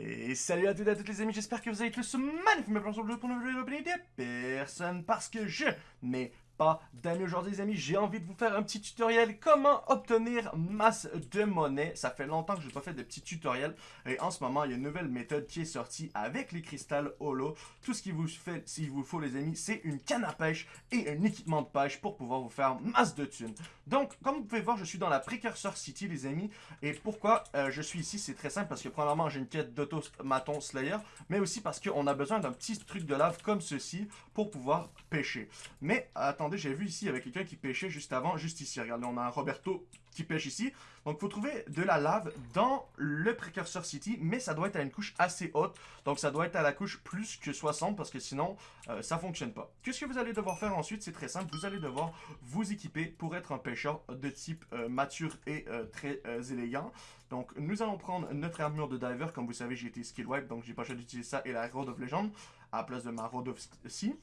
Et salut à toutes et à toutes les amis, j'espère que vous avez tous magnifiquement sur le jeu pour vidéo de personne parce que je n'ai pas aujourd'hui les amis, j'ai envie de vous faire un petit tutoriel comment obtenir masse de monnaie. Ça fait longtemps que je n'ai pas fait de petits tutoriels et en ce moment il y a une nouvelle méthode qui est sortie avec les cristals holo. Tout ce qu'il vous fait, vous faut les amis, c'est une canne à pêche et un équipement de pêche pour pouvoir vous faire masse de thunes. Donc comme vous pouvez voir, je suis dans la Precursor City les amis et pourquoi euh, je suis ici, c'est très simple parce que premièrement j'ai une quête d'automaton slayer mais aussi parce qu'on a besoin d'un petit truc de lave comme ceci pour pouvoir pêcher. Mais attendez j'ai vu ici, avec quelqu'un qui pêchait juste avant, juste ici. Regardez, on a un Roberto qui pêche ici. Donc, il faut trouver de la lave dans le Precursor City, mais ça doit être à une couche assez haute. Donc, ça doit être à la couche plus que 60, parce que sinon, euh, ça fonctionne pas. Qu'est-ce que vous allez devoir faire ensuite? C'est très simple. Vous allez devoir vous équiper pour être un pêcheur de type euh, mature et euh, très élégant. Donc, nous allons prendre notre armure de diver. Comme vous savez, j'ai été skill wipe, donc j'ai pas choisi d'utiliser ça et la Road of Legend à la place de ma Road of Sea.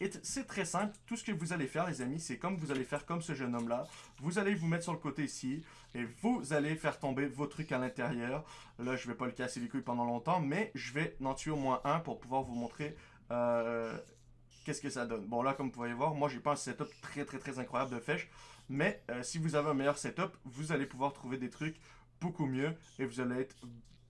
Et c'est très simple. Tout ce que vous allez faire, les amis, c'est comme vous allez faire comme ce jeune homme-là. Vous allez vous mettre sur le côté ici et vous allez faire tomber vos trucs à l'intérieur. Là, je vais pas le casser les couilles pendant longtemps, mais je vais en tuer au moins un pour pouvoir vous montrer euh, qu'est-ce que ça donne. Bon, là, comme vous pouvez voir, moi, j'ai pas un setup très, très, très incroyable de fèche. Mais euh, si vous avez un meilleur setup, vous allez pouvoir trouver des trucs beaucoup mieux et vous allez être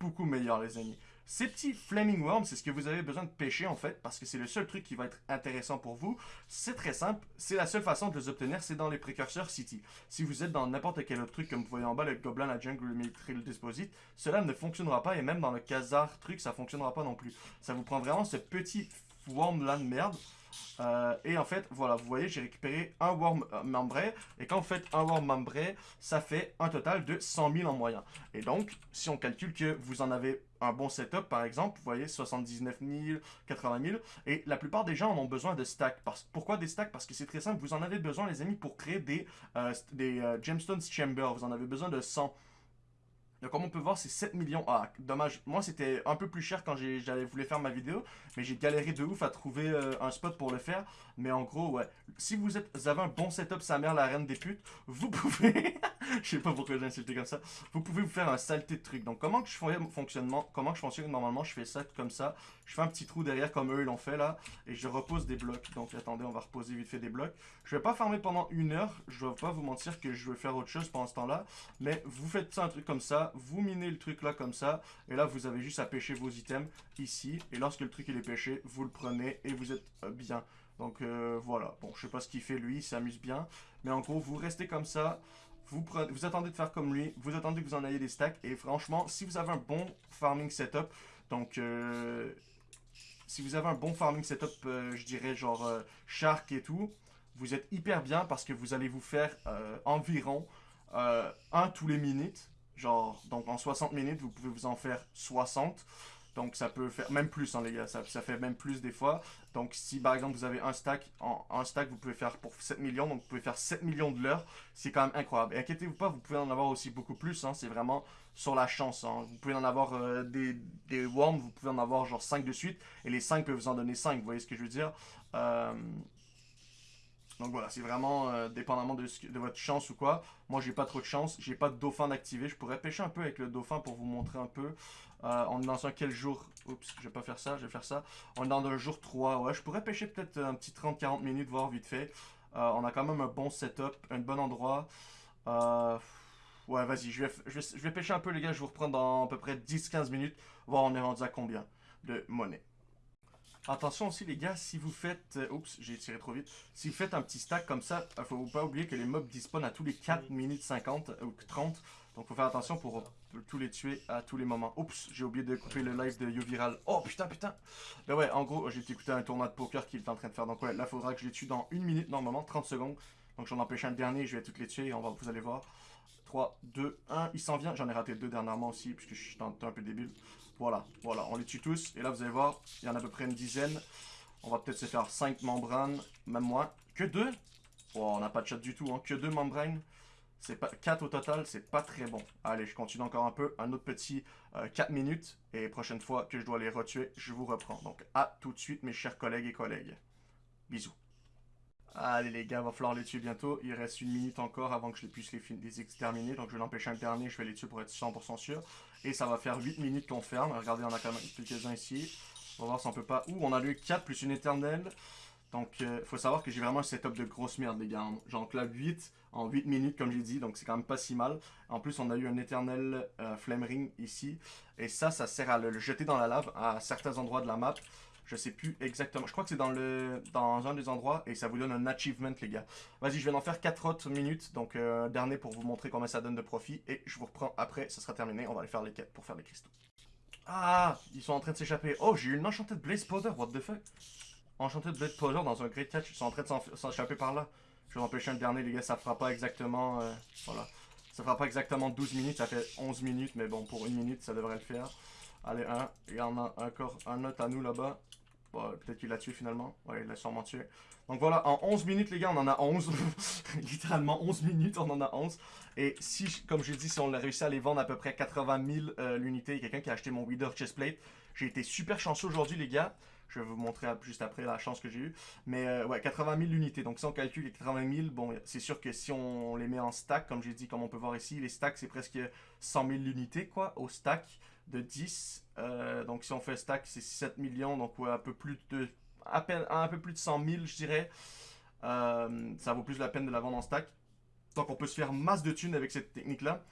beaucoup meilleur, les amis. Ces petits Flaming Worms, c'est ce que vous avez besoin de pêcher en fait, parce que c'est le seul truc qui va être intéressant pour vous. C'est très simple, c'est la seule façon de les obtenir, c'est dans les précurseurs City. Si vous êtes dans n'importe quel autre truc, comme vous voyez en bas, le Goblin, la Jungle, le Military, le Disposite, cela ne fonctionnera pas, et même dans le Khazar truc, ça fonctionnera pas non plus. Ça vous prend vraiment ce petit worm là de merde, euh, et en fait, voilà, vous voyez, j'ai récupéré un Worm euh, membré. Et quand vous faites un Worm membré, ça fait un total de 100 000 en moyen. Et donc, si on calcule que vous en avez un bon setup, par exemple, vous voyez, 79 000, 80 000. Et la plupart des gens en ont besoin de stacks. Pourquoi des stacks? Parce que c'est très simple. Vous en avez besoin, les amis, pour créer des, euh, des Gemstones Chamber. Vous en avez besoin de 100. Donc comme on peut voir, c'est 7 millions. Ah, dommage. Moi, c'était un peu plus cher quand j'avais voulu faire ma vidéo. Mais j'ai galéré de ouf à trouver euh, un spot pour le faire. Mais en gros, ouais. Si vous, vous avez un bon setup, sa mère, la reine des putes, vous pouvez... je sais pas pourquoi j'ai insulté comme ça. Vous pouvez vous faire un saleté de truc. Donc comment que je fonctionnement, comment je fonctionne normalement Je fais ça comme ça. Je fais un petit trou derrière comme eux l'ont fait là. Et je repose des blocs. Donc attendez, on va reposer vite fait des blocs. Je vais pas farmer pendant une heure. Je vais pas vous mentir que je vais faire autre chose pendant ce temps-là. Mais vous faites ça un truc comme ça vous minez le truc là comme ça, et là vous avez juste à pêcher vos items ici, et lorsque le truc il est pêché, vous le prenez et vous êtes euh, bien. Donc euh, voilà, bon je sais pas ce qu'il fait lui, il s'amuse bien, mais en gros vous restez comme ça, vous, attendez de faire comme lui, vous attendez que vous en ayez des stacks, et franchement si vous avez un bon farming setup, donc... Euh, si vous avez un bon farming setup, je dirais genre shark et tout, vous êtes hyper bien parce que vous allez vous faire environ un tous les minutes Genre, donc en 60 minutes, vous pouvez vous en faire 60. Donc ça peut faire même plus, hein, les gars, ça, fait même plus des fois. Donc si par exemple vous avez un stack, un stack vous pouvez faire pour 7 millions, donc vous pouvez faire 7 millions de l'heure, c'est quand même incroyable. Et inquiétez-vous pas, vous pouvez en avoir aussi beaucoup plus, hein, c'est vraiment sur la chance. Hein. Vous pouvez en avoir euh, des, des worms, vous pouvez en avoir genre 5 de suite, et les 5 peuvent vous en donner 5, vous voyez ce que je veux dire? Euh, donc voilà, c'est vraiment euh, dépendamment de, votre chance ou quoi. Moi, j'ai pas trop de chance. J'ai pas de dauphin d'activer. Je pourrais pêcher un peu avec le dauphin pour vous montrer un peu. Euh, on est dans un quel jour? Oups, je vais pas faire ça, je vais faire ça. On est dans un jour 3. Ouais, je pourrais pêcher peut-être un petit 30-40 minutes, voir vite fait. Euh, on a quand même un bon setup, un bon endroit. ouais, vas-y, je vais, je, vais, je vais pêcher un peu, les gars. Je vous reprends dans à peu près 10-15 minutes. Voir on est rendu à combien de monnaie. Attention aussi les gars, si vous faites... Euh, oups, j'ai tiré trop vite. Si vous faites un petit stack comme ça, il faut pas oublier que les mobs dispawnent à tous les 4 minutes 50 ou 30. Donc faut faire attention pour tous les tuer à tous les moments. Oups, j'ai oublié de couper le live de YouViral. Oh putain, putain Ben ouais, en gros, j'ai écouté un tournoi de poker qu'il est en train de faire. Donc ouais, là, il faudra que je les tue dans une minute normalement, 30 secondes. Donc j'en empêche un dernier, je vais toutes les tuer et on va, vous allez voir. 3, 2, 1, il s'en vient. J'en ai raté deux dernièrement aussi, puisque je suis un, un peu débile. Voilà, voilà, on les tue tous. Et là, vous allez voir, il y en a à peu près une dizaine. On va peut-être se faire 5 membranes, même moins. Que 2 Oh, on n'a pas de chat du tout, hein. Que 2 membranes. C'est pas 4 au total, c'est pas très bon. Allez, je continue encore un peu, un autre petit 4 euh, minutes. Et prochaine fois que je dois les retuer, je vous reprends. Donc, à tout de suite, mes chers collègues et collègues. Bisous. Allez les gars, va falloir les tuer bientôt. Il reste une minute encore avant que je puisse les, les exterminer. Donc je vais l'empêcher un dernier, je vais les tuer pour être 100% sûr. Et ça va faire 8 minutes qu'on ferme. Regardez, on a quand même quelques-uns ici. On va voir si on peut pas... Ouh, on a eu 4 plus une éternelle. Donc, euh, faut savoir que j'ai vraiment un setup de grosse merde, les gars. J'en clave 8 en 8 minutes, comme j'ai dit, donc c'est quand même pas si mal. En plus, on a eu un éternel euh, ring ici. Et ça, ça sert à le jeter dans la lave à certains endroits de la map. Je sais plus exactement. Je crois que c'est dans le dans un des endroits et ça vous donne un achievement, les gars. Vas-y, je vais en faire 4 autres minutes. Donc, euh, dernier pour vous montrer combien ça donne de profit. Et je vous reprends après, ça sera terminé. On va aller faire les quêtes pour faire les cristaux. Ah, ils sont en train de s'échapper. Oh, j'ai eu une enchantée de Blaze Powder, what the fuck? Enchanted Blade Powder dans un Great Catch. Ils sont en train de s'échapper par là. Je vais empêcher un dernier, les gars. Ça fera pas exactement... Euh, voilà. Ça fera pas exactement 12 minutes. Ça fait 11 minutes. Mais bon, pour une minute, ça devrait le faire. Allez, un. Il y en a encore un autre à nous là-bas. Bon, Peut-être qu'il l'a tué finalement. Ouais, il l'a sûrement tué. Donc voilà, en 11 minutes, les gars, on en a 11. Littéralement 11 minutes, on en a 11. Et si, comme j'ai dit, si on a réussi à les vendre à peu près 80 000 euh, l'unité, quelqu'un qui a acheté mon Wither Chestplate. J'ai été super chanceux aujourd'hui, les gars. Je vais vous montrer juste après la chance que j'ai eue. Mais euh, ouais, 80 000 unités. Donc si on calcule les 80 000, bon, c'est sûr que si on les met en stack, comme j'ai dit, comme on peut voir ici, les stacks, c'est presque 100 000 unités, quoi, au stack de 10. Euh, donc si on fait stack, c'est 7 millions, donc un peu plus de, à peine, un peu plus de 100 000, je dirais. Euh, ça vaut plus la peine de la vendre en stack. Donc on peut se faire masse de thunes avec cette technique-là.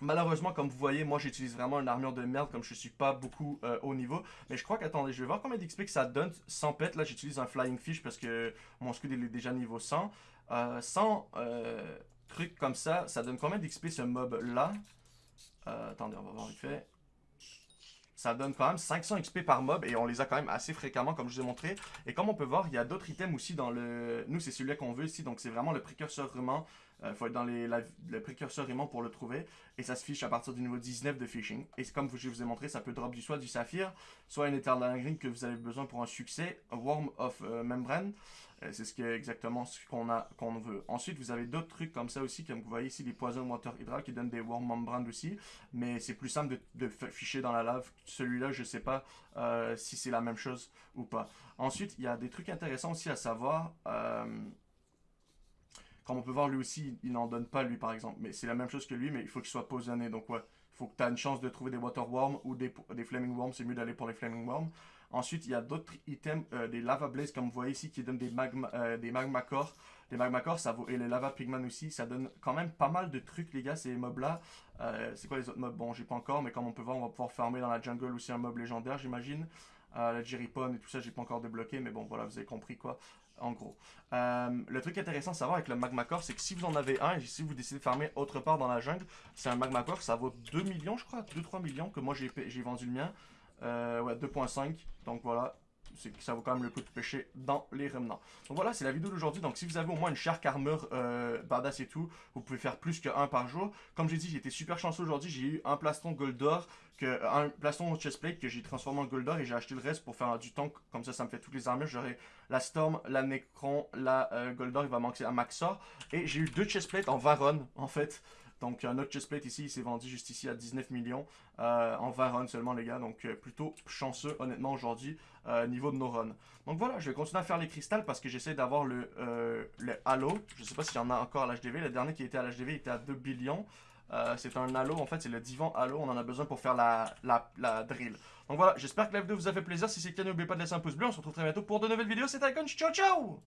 Malheureusement, comme vous voyez, moi j'utilise vraiment une armure de merde comme je suis pas beaucoup euh, haut niveau. Mais je crois qu'attendez, je vais voir combien d'XP que ça donne sans pet. Là j'utilise un Flying Fish parce que mon scud est déjà niveau 100. Euh, sans euh, truc comme ça, ça donne combien d'XP ce mob là Attendez, on va voir vite fait ça donne quand même 500 XP par mob et on les a quand même assez fréquemment comme je vous ai montré. Et comme on peut voir, il y a d'autres items aussi dans le... Nous, c'est celui-là qu'on veut ici, donc c'est vraiment le précurseur ruman. Il euh, faut être dans les, le précurseur aimant pour le trouver. Et ça se fiche à partir du niveau 19 de phishing. Et comme je vous ai montré, ça peut drop du soit du saphir, soit une Eternal Green que vous avez besoin pour un succès, un Worm of euh, Membrane. Euh, c'est ce qui est exactement ce qu'on a qu'on veut. Ensuite, vous avez d'autres trucs comme ça aussi, comme vous voyez ici, les poisons water hydra qui donnent des Worm Membrane aussi. Mais c'est plus simple de, de, ficher dans la lave. Celui-là, je sais pas si c'est la même chose ou pas. Ensuite, il y a des trucs intéressants aussi à savoir. Comme on peut voir, lui aussi, il n'en donne pas, lui, par exemple. Mais c'est la même chose que lui, mais il faut qu'il soit positionné. Donc, ouais, il faut que tu aies une chance de trouver des Water Worms ou des, Flaming Worms. C'est mieux d'aller pour les Flaming Worms. Ensuite, il y a d'autres items, euh, des Lava Blaze, comme vous voyez ici, qui donnent des Magma, euh, des magma Core. Des Magma Core, ça vaut, et les Lava Pigman aussi, ça donne quand même pas mal de trucs, les gars, ces mobs-là. Euh, c'est quoi les autres mobs? Bon, j'ai pas encore, mais comme on peut voir, on va pouvoir farmer dans la jungle aussi un mob légendaire, j'imagine. la Jerrypon et tout ça, j'ai pas encore débloqué, mais bon, voilà, vous avez compris quoi en gros. Euh, le truc intéressant à savoir avec le magma core, c'est que si vous en avez un, et si vous décidez de farmer autre part dans la jungle, c'est un magma core, ça vaut 2 millions, je crois, 2-3 millions, que moi j'ai vendu le mien. Euh, ouais, 2.5, donc voilà, ça vaut quand même le coup de pêcher dans les remnants. Donc voilà, c'est la vidéo d'aujourd'hui. Donc si vous avez au moins une shark armor euh, et tout, vous pouvez faire plus qu'un par jour. Comme j'ai dit, j'ai été super chanceux aujourd'hui. J'ai eu un plastron gold d'or, un plastron chestplate que j'ai transformé en gold d'or et j'ai acheté le reste pour faire du tank. Comme ça, ça me fait toutes les armures. J'aurai la storm, la necron, la euh, gold d'or. Il va manquer un maxor. Et j'ai eu deux chestplates en varon en fait. Donc un autre chestplate ici, il s'est vendu juste ici à 19 millions euh, en 20 runs seulement les gars. Donc euh, plutôt chanceux honnêtement aujourd'hui euh, niveau de nos runs. Donc voilà, je vais continuer à faire les cristals parce que j'essaie d'avoir le, le halo. Je sais pas s'il y en a encore à l'HDV. Le dernier qui était à l'HDV était à 2 billions. c'est un halo, en fait, c'est le divan halo. On en a besoin pour faire la, la, la drill. Donc voilà, j'espère que la vidéo vous a fait plaisir. Si c'est le cas, n'oubliez pas de laisser un pouce bleu. On se retrouve très bientôt pour de nouvelles vidéos. C'était Icon, ciao ciao